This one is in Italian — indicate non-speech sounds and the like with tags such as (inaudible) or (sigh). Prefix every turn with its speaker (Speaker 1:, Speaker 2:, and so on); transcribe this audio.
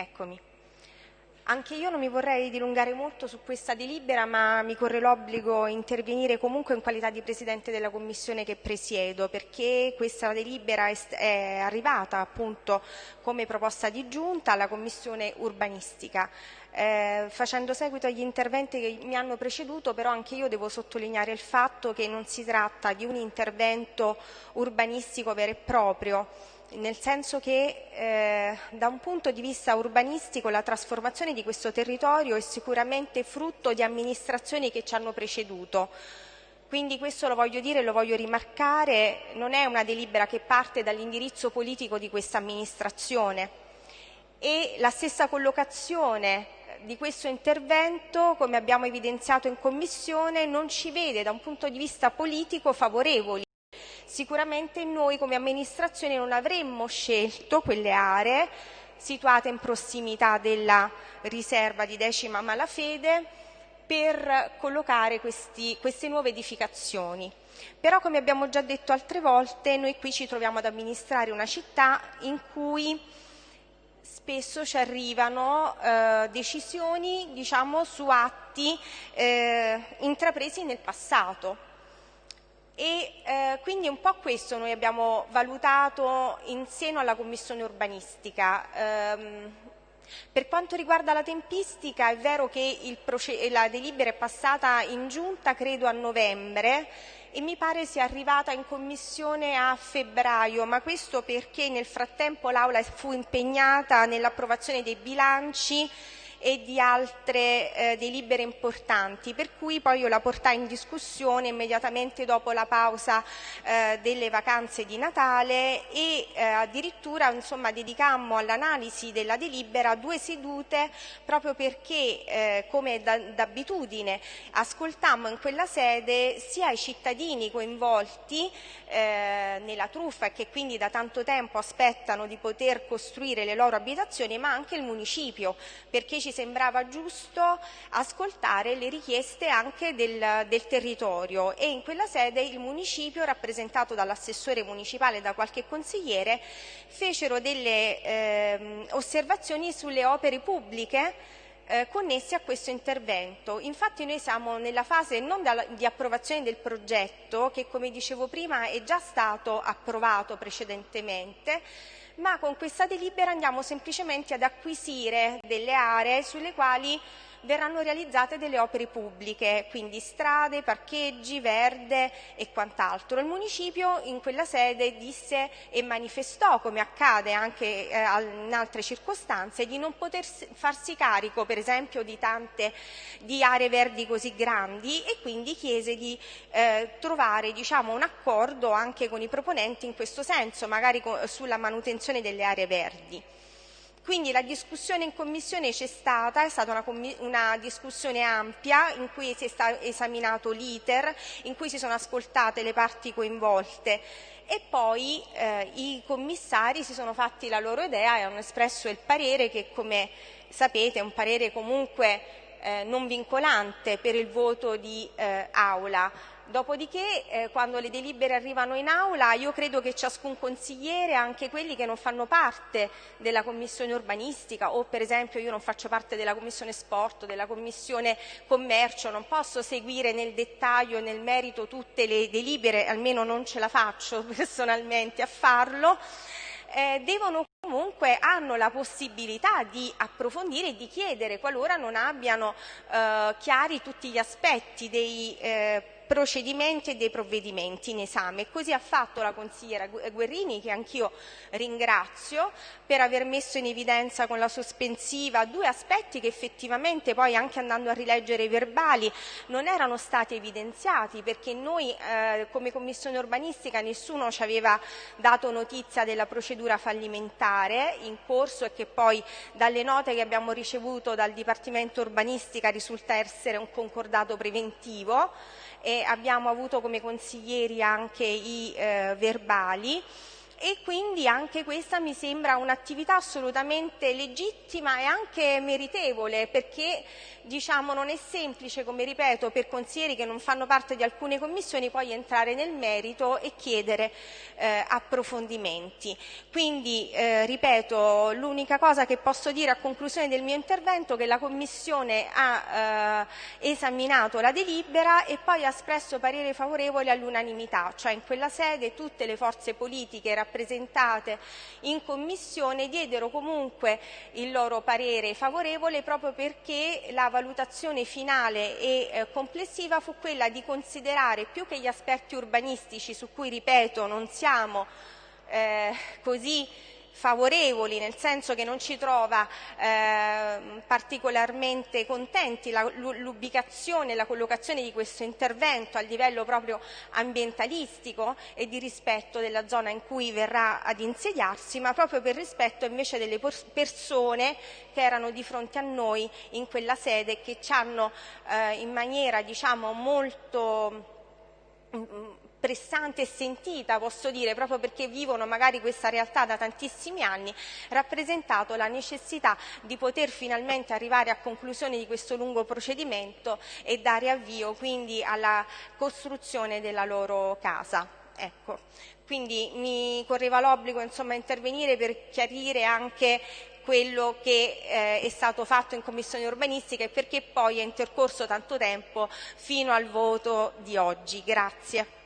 Speaker 1: Eccomi. Anche io non mi vorrei dilungare molto su questa delibera, ma mi corre l'obbligo intervenire comunque in qualità di Presidente della Commissione che presiedo, perché questa delibera è arrivata appunto come proposta di giunta alla Commissione urbanistica. Eh, facendo seguito agli interventi che mi hanno preceduto, però anche io devo sottolineare il fatto che non si tratta di un intervento urbanistico vero e proprio, nel senso che eh, da un punto di vista urbanistico la trasformazione di questo territorio è sicuramente frutto di amministrazioni che ci hanno preceduto. Quindi questo lo voglio dire e lo voglio rimarcare, non è una delibera che parte dall'indirizzo politico di questa amministrazione e la stessa collocazione di questo intervento, come abbiamo evidenziato in Commissione, non ci vede da un punto di vista politico favorevoli. Sicuramente noi come amministrazione non avremmo scelto quelle aree situate in prossimità della riserva di decima malafede per collocare questi, queste nuove edificazioni. Però come abbiamo già detto altre volte noi qui ci troviamo ad amministrare una città in cui spesso ci arrivano eh, decisioni diciamo, su atti eh, intrapresi nel passato e eh, quindi un po' questo noi abbiamo valutato in seno alla Commissione urbanistica. Ehm, per quanto riguarda la tempistica è vero che la delibera è passata in giunta credo a novembre e mi pare sia arrivata in commissione a febbraio, ma questo perché nel frattempo l'Aula fu impegnata nell'approvazione dei bilanci e di altre eh, delibere importanti, per cui poi io la portai in discussione immediatamente dopo la pausa eh, delle vacanze di Natale e eh, addirittura insomma, dedicammo all'analisi della delibera due sedute proprio perché, eh, come d'abitudine, ascoltammo in quella sede sia i cittadini coinvolti eh, nella truffa e che quindi da tanto tempo aspettano di poter costruire le loro abitazioni, ma anche il municipio, perché ci ci sembrava giusto ascoltare le richieste anche del, del territorio e in quella sede il municipio, rappresentato dall'assessore municipale e da qualche consigliere, fecero delle eh, osservazioni sulle opere pubbliche eh, connessi a questo intervento. Infatti noi siamo nella fase non di approvazione del progetto, che come dicevo prima è già stato approvato precedentemente, ma con questa delibera andiamo semplicemente ad acquisire delle aree sulle quali verranno realizzate delle opere pubbliche, quindi strade, parcheggi, verde e quant'altro. Il municipio in quella sede disse e manifestò, come accade anche eh, in altre circostanze, di non poter farsi carico per esempio di tante di aree verdi così grandi e quindi chiese di eh, trovare diciamo, un accordo anche con i proponenti in questo senso, magari sulla manutenzione delle aree verdi. Quindi la discussione in commissione c'è stata, è stata una, una, discussione ampia in cui si è esaminato l'iter, in cui si sono ascoltate le parti coinvolte. E poi eh, i commissari si sono fatti la loro idea e hanno espresso il parere che come sapete è un parere comunque eh, non vincolante per il voto di eh, Aula. Dopodiché, eh, quando le delibere arrivano in aula, io credo che ciascun consigliere, anche quelli che non fanno parte della commissione urbanistica o per esempio io non faccio parte della commissione sport, della commissione commercio, non posso seguire nel dettaglio, nel merito tutte le delibere, almeno non ce la faccio (laughs) personalmente a farlo, eh, devono comunque hanno la possibilità di approfondire e di chiedere qualora non abbiano eh, chiari tutti gli aspetti dei eh, procedimenti e dei provvedimenti in esame. Così ha fatto la consigliera Guerrini, che anch'io ringrazio, per aver messo in evidenza con la sospensiva due aspetti che effettivamente poi anche andando a rileggere i verbali non erano stati evidenziati perché noi eh, come Commissione urbanistica nessuno ci aveva dato notizia della procedura fallimentare in corso e che poi dalle note che abbiamo ricevuto dal Dipartimento urbanistica risulta essere un concordato preventivo e abbiamo avuto come consiglieri anche i eh, verbali e quindi anche questa mi sembra un'attività assolutamente legittima e anche meritevole perché diciamo non è semplice, come ripeto, per consiglieri che non fanno parte di alcune commissioni poi entrare nel merito e chiedere eh, approfondimenti. Quindi, eh, ripeto, l'unica cosa che posso dire a conclusione del mio intervento è che la Commissione ha eh, esaminato la delibera e poi ha espresso parere favorevole all'unanimità, cioè in quella sede tutte le forze politiche rappresentate in Commissione diedero comunque il loro parere favorevole proprio perché la valutazione finale e eh, complessiva fu quella di considerare più che gli aspetti urbanistici su cui, ripeto, non siamo eh, così favorevoli, nel senso che non ci trova eh, particolarmente contenti l'ubicazione e la collocazione di questo intervento a livello proprio ambientalistico e di rispetto della zona in cui verrà ad insediarsi, ma proprio per rispetto invece delle persone che erano di fronte a noi in quella sede e che ci hanno eh, in maniera diciamo molto mm, mm, pressante e sentita, posso dire, proprio perché vivono magari questa realtà da tantissimi anni, rappresentato la necessità di poter finalmente arrivare a conclusione di questo lungo procedimento e dare avvio quindi alla costruzione della loro casa. Ecco. Quindi mi correva l'obbligo insomma intervenire per chiarire anche quello che eh, è stato fatto in Commissione urbanistica e perché poi è intercorso tanto tempo fino al voto di oggi. Grazie.